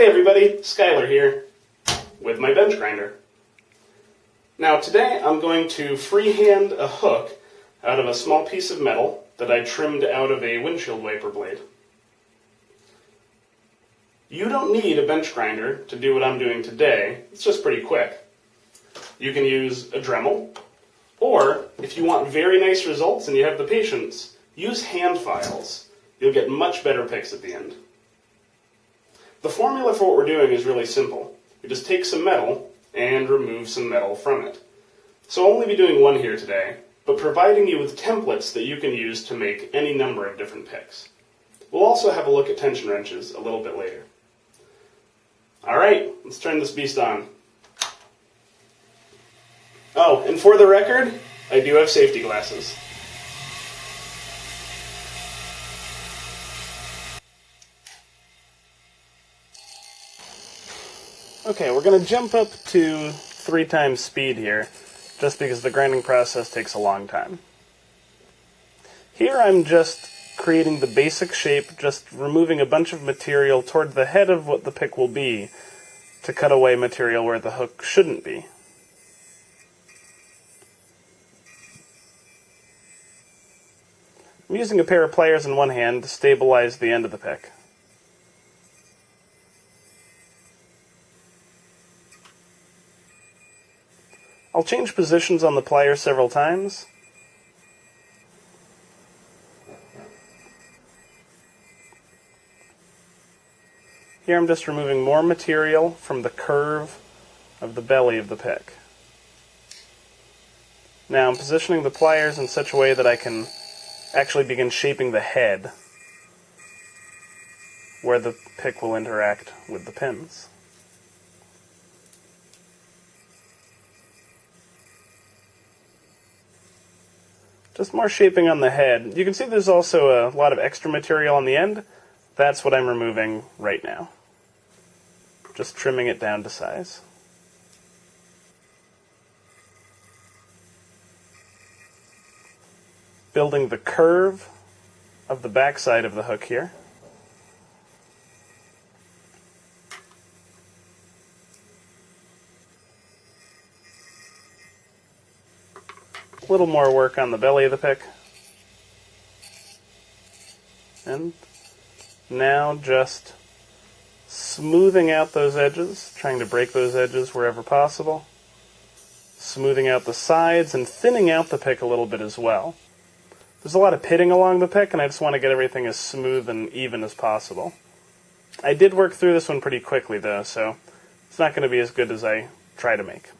Hey everybody, Skylar here with my bench grinder. Now today I'm going to freehand a hook out of a small piece of metal that I trimmed out of a windshield wiper blade. You don't need a bench grinder to do what I'm doing today, it's just pretty quick. You can use a Dremel, or if you want very nice results and you have the patience, use hand files. You'll get much better picks at the end. The formula for what we're doing is really simple. We just take some metal and remove some metal from it. So I'll only be doing one here today, but providing you with templates that you can use to make any number of different picks. We'll also have a look at tension wrenches a little bit later. Alright, let's turn this beast on. Oh, and for the record, I do have safety glasses. Okay, we're going to jump up to three times speed here, just because the grinding process takes a long time. Here I'm just creating the basic shape, just removing a bunch of material toward the head of what the pick will be, to cut away material where the hook shouldn't be. I'm using a pair of pliers in one hand to stabilize the end of the pick. I'll change positions on the plier several times. Here I'm just removing more material from the curve of the belly of the pick. Now I'm positioning the pliers in such a way that I can actually begin shaping the head where the pick will interact with the pins. Just more shaping on the head. You can see there's also a lot of extra material on the end. That's what I'm removing right now. Just trimming it down to size. Building the curve of the backside of the hook here. A little more work on the belly of the pick. And now just smoothing out those edges, trying to break those edges wherever possible. Smoothing out the sides and thinning out the pick a little bit as well. There's a lot of pitting along the pick, and I just want to get everything as smooth and even as possible. I did work through this one pretty quickly, though, so it's not going to be as good as I try to make.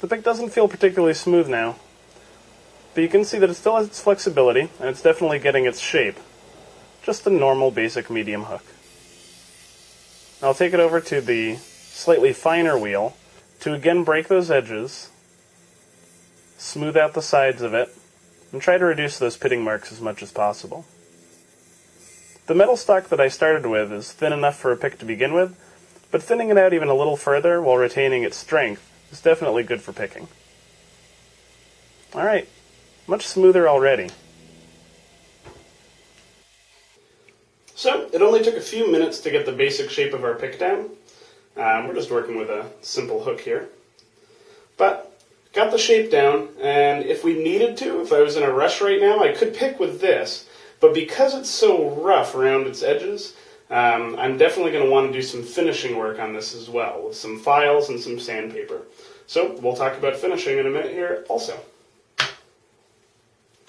The pick doesn't feel particularly smooth now, but you can see that it still has its flexibility, and it's definitely getting its shape. Just a normal basic medium hook. I'll take it over to the slightly finer wheel to again break those edges, smooth out the sides of it, and try to reduce those pitting marks as much as possible. The metal stock that I started with is thin enough for a pick to begin with, but thinning it out even a little further while retaining its strength it's definitely good for picking. Alright, much smoother already. So, it only took a few minutes to get the basic shape of our pick down. Um, we're just working with a simple hook here. But, got the shape down, and if we needed to, if I was in a rush right now, I could pick with this. But because it's so rough around its edges, um, I'm definitely going to want to do some finishing work on this as well, with some files and some sandpaper. So we'll talk about finishing in a minute here also.